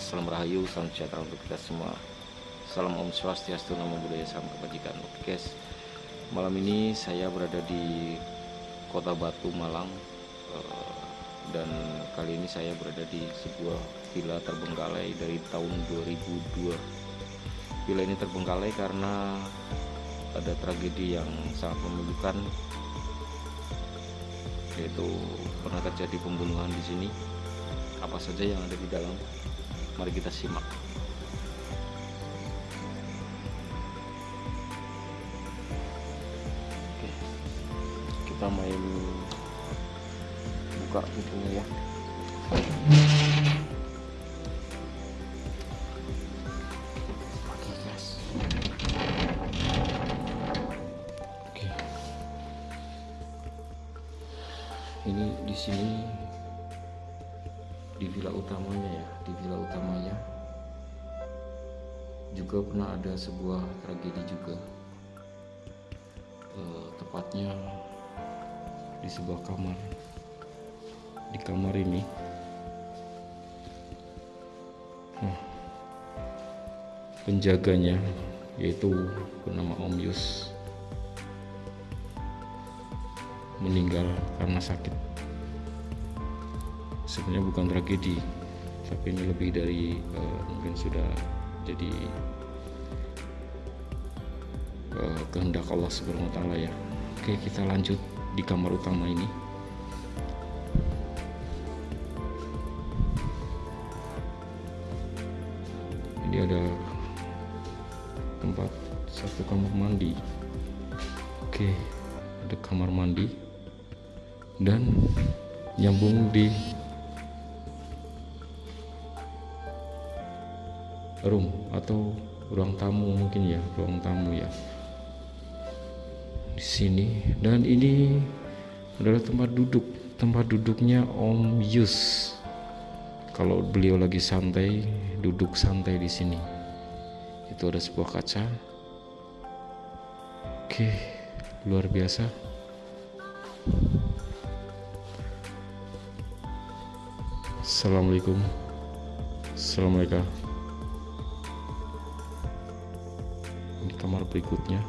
salam rahayu, salam sejahtera untuk kita semua. Salam Om Swastiastu, Namo Buddhaya, Salam Kebajikan. Oke guys, malam ini saya berada di kota Batu, Malang. Eh, Dan kali ini saya berada di sebuah villa terbengkalai dari tahun 2002 Villa ini terbengkalai karena ada tragedi yang sangat memilukan yaitu pernah terjadi pembunuhan di sini apa saja yang ada di dalam mari kita simak Oke, kita main buka pintunya ya Oke. Oke. ini di sini villa utamanya ya di villa utamanya. Juga pernah ada sebuah tragedi juga. Eh, tepatnya di sebuah kamar di kamar ini. Nah, penjaganya yaitu bernama Om Yus meninggal karena sakit sebenarnya bukan tragedi tapi ini lebih dari eh, mungkin sudah jadi eh, kehendak Allah Subhanahu ya. Oke, kita lanjut di kamar utama ini. Ini ada tempat satu kamar mandi. Oke, ada kamar mandi dan nyambung di room atau ruang tamu mungkin ya ruang tamu ya. Di sini. Dan ini adalah tempat duduk. Tempat duduknya Om Yus. Kalau beliau lagi santai duduk santai di sini. Itu ada sebuah kaca. Oke luar biasa. Assalamualaikum. Assalamualaikum kamar berikutnya.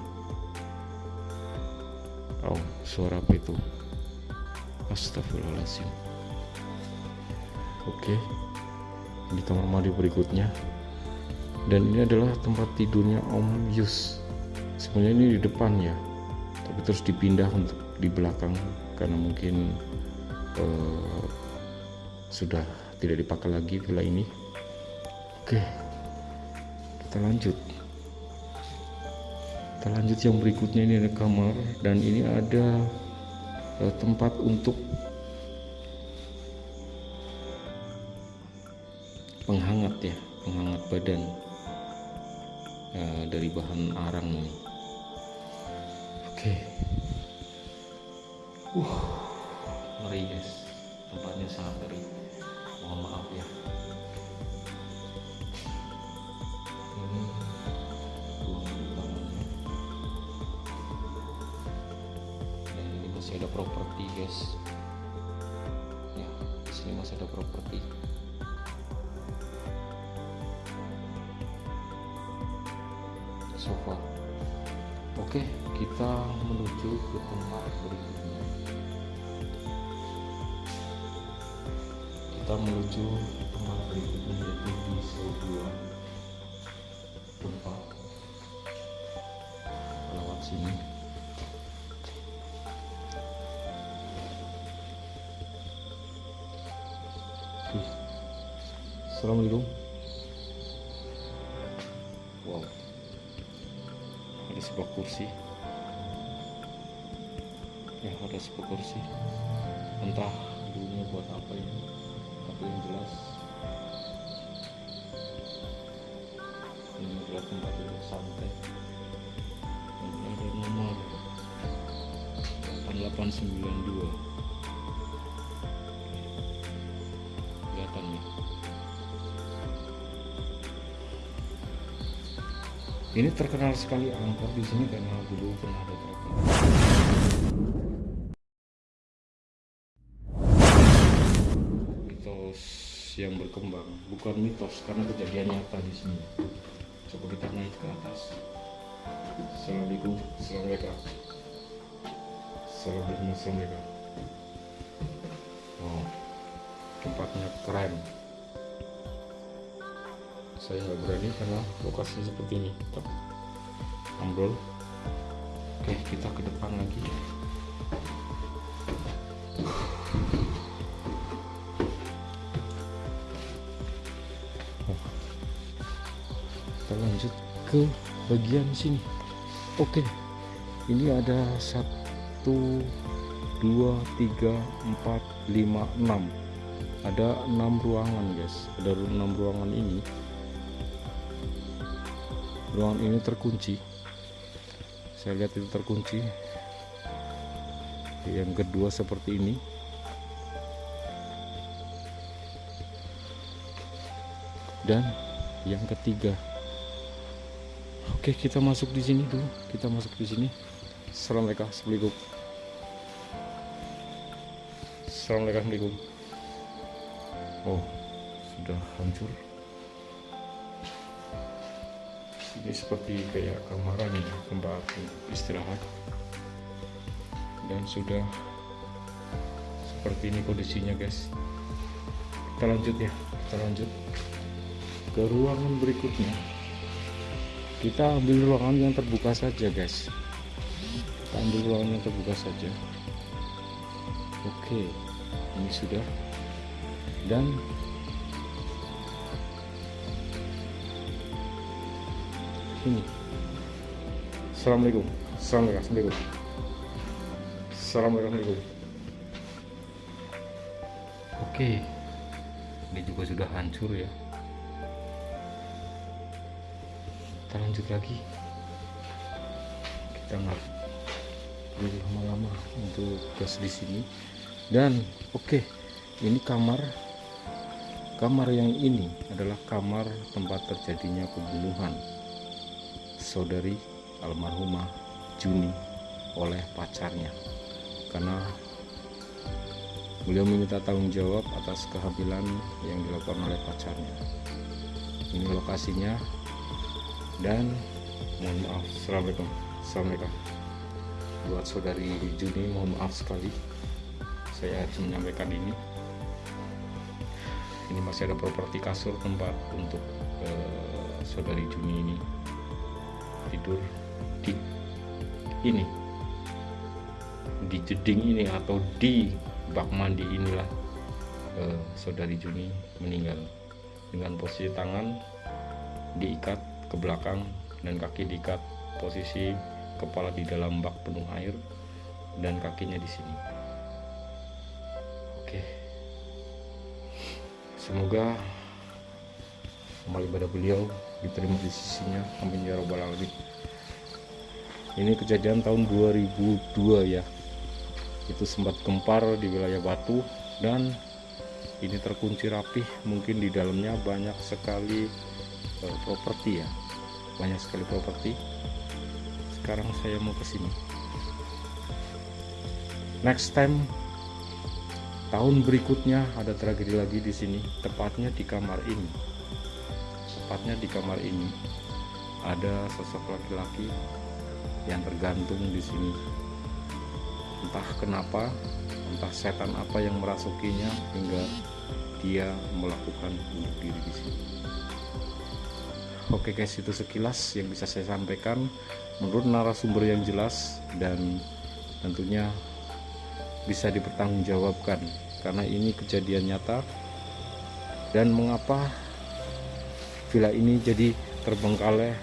Oh suara apa itu? Astagfirullahaladzim Oke Ini kamar mandi berikutnya. Dan ini adalah tempat tidurnya Om Yus. Sebenarnya ini di depan ya Tapi terus dipindah untuk di belakang Karena mungkin eh, sudah tidak dipakai lagi villa ini. Oke kita lanjut kita lanjut yang berikutnya ini ada kamar dan ini ada eh, tempat untuk penghangat ya penghangat badan eh, dari bahan arang ini. Oke. Uh ngeri guys tempatnya sangat ngeri masih ada properti guys. Ya di sini masih ada properti. Sofa oke kita menuju ke tempat berikutnya. Kita menuju tempat berikutnya yaitu di sebuah tempat lewat sini Assalamualaikum. Wow. Ada sebuah kursi. Ya ada sebuah kursi. Entah dulunya buat apa ya tapi yang jelas ini adalah tempat duduk santai. Dan ada nomor 8892 ini terkenal sekali angkor. Di sini karena dulu pernah ada tragedi kita yang berkembang bukan mitos karena kejadian nyata di sini. Coba kita naik ke atas. Assalamualaikum Assalamualaikum Assalamualaikum Assalamualaikum oh tempatnya keren saya nggak berani karena lokasinya seperti ini. Tapi, ambrol. Oke kita ke depan lagi. Kita lanjut ke bagian sini. Oke ini ada satu dua tiga empat lima enam. Ada enam ruangan guys. Ada enam ruangan ini ruangan ini terkunci. Saya lihat itu terkunci. Yang kedua seperti ini. Dan yang ketiga. Oke kita masuk di sini dulu. Kita masuk di sini. Assalamualaikum Assalamualaikum. Assalamualaikum oh sudah hancur ini seperti kayak kamaran ini tempat istirahat. Dan sudah seperti ini kondisinya guys. Kita lanjut ya kita lanjut ke ruangan berikutnya. Kita ambil ruangan yang terbuka saja guys. Kita ambil ruangan yang terbuka saja. Oke ini sudah. Dan ini. Assalamualaikum. Assalamualaikum. Assalamualaikum. Oke. Ini juga sudah hancur ya. Kita lanjut lagi. Kita nggak perlu lama-lama untuk gas di sini. Dan oke. Ini kamar. Kamar yang ini adalah kamar tempat terjadinya pembunuhan saudari almarhumah Juni oleh pacarnya. Karena beliau meminta tanggung jawab atas kehamilan yang dilakukan oleh pacarnya. Ini lokasinya dan mohon maaf. Assalamualaikum. Assalamualaikum. Buat saudari Juni mohon maaf sekali. Saya harus menyampaikan ini. Ini masih ada properti kasur tempat untuk uh, saudari Juni ini tidur di ini di jeding ini atau di bak mandi inilah uh, saudari Juni meninggal dengan posisi tangan diikat ke belakang dan kaki diikat posisi kepala di dalam bak penuh air dan kakinya di sini. Oke. Semoga amal ibadah beliau diterima di sisinya. Amin ya robbal alamin. Ini kejadian tahun 2002 ya. Itu sempat gempar di wilayah Batu dan ini terkunci rapih mungkin di dalamnya banyak sekali uh, properti ya banyak sekali properti sekarang saya mau ke sini next time tahun berikutnya ada tragedi lagi di sini tepatnya di kamar ini tepatnya di kamar ini ada sosok laki-laki yang tergantung di sini. Entah kenapa entah setan apa yang merasukinya hingga dia melakukan bunuh diri di sini. Oke guys itu sekilas yang bisa saya sampaikan. Menurut narasumber yang jelas dan tentunya bisa dipertanggungjawabkan karena ini kejadian nyata. Dan mengapa villa ini jadi terbengkalai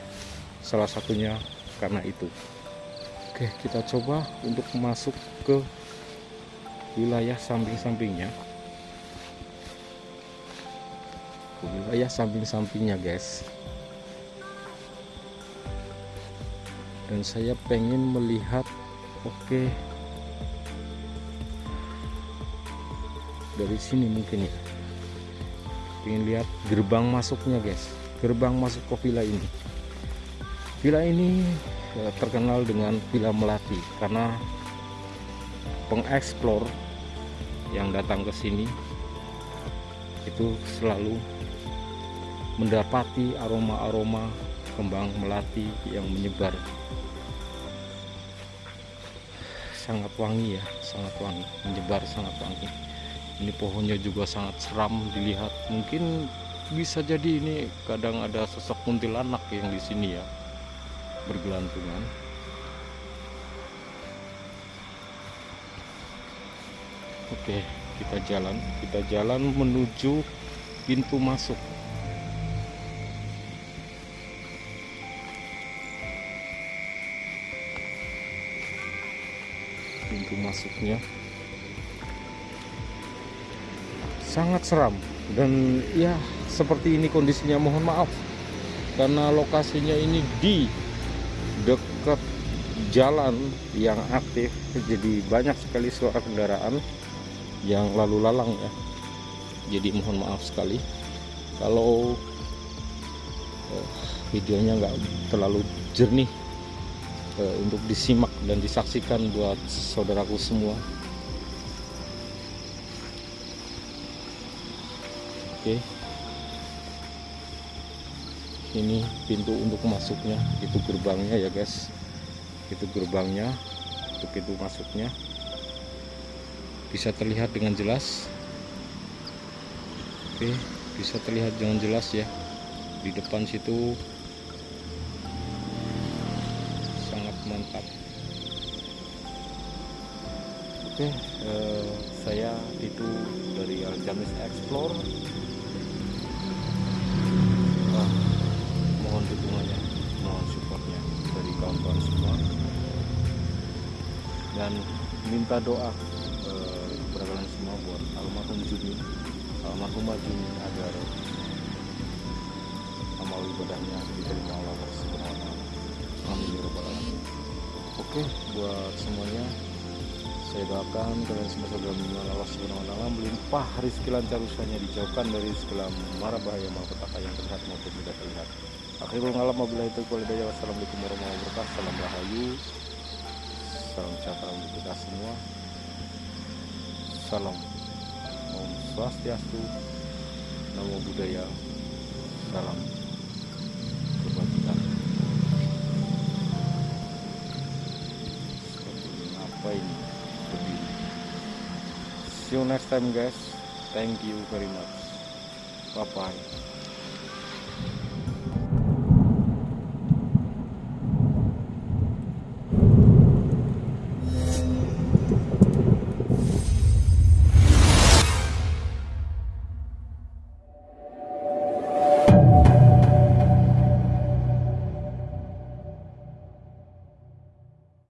salah satunya karena itu. Oke kita coba untuk masuk ke wilayah samping-sampingnya. Wilayah samping-sampingnya guys. Dan saya pengen melihat oke okay, dari sini mungkin ya ingin lihat gerbang masuknya guys. Gerbang masuk ke villa ini. Villa ini ya, terkenal dengan villa melati karena pengeksplor yang datang ke sini itu selalu mendapati aroma-aroma kembang melati yang menyebar. Sangat wangi ya sangat wangi menyebar sangat wangi. Ini pohonnya juga sangat seram dilihat mungkin bisa jadi ini kadang ada sosok kuntilanak yang di sini ya bergelantungan. Oke kita jalan. Kita jalan menuju pintu masuk. Pintu masuknya sangat seram dan ya seperti ini kondisinya mohon maaf. Karena lokasinya ini di dekat jalan yang aktif jadi banyak sekali suara kendaraan yang lalu lalang ya. Jadi mohon maaf sekali. Kalau oh, videonya nggak terlalu jernih eh, untuk disimak dan disaksikan buat saudaraku semua oke. Ini pintu untuk masuknya itu gerbangnya ya guys. Itu gerbangnya untuk pintu masuknya. Bisa terlihat dengan jelas. Oke bisa terlihat dengan jelas ya. Di depan situ. Sangat mantap. Oke eh, saya itu dari Aljamis Explore dan minta doa eh, kepada kalian semua buat almarhum Juni almarhumah Juni agar amal ibadahnya diterima Allah Subhanahu. Amin ya rabbal alamin. Oke, buat semuanya saya doakan kalian semua saudara mengenal Allah Subhanahu wa taala melimpah rezeki lancar usahanya dijauhkan dari segala mara bahaya malapetaka yang terlihat maupun tidak terlihat. Akhirul ngalam taufiq wal hidayah. Wassalamualaikum warahmatullahi wabarakatuh. Salam rahayu. Salam sejahtera untuk kita semua. Salam Om Swastiastu, Namo Buddhaya, Salam Kebajikan. Apa ini? Berdiri. See you next time guys. Thank you very much. Bye bye.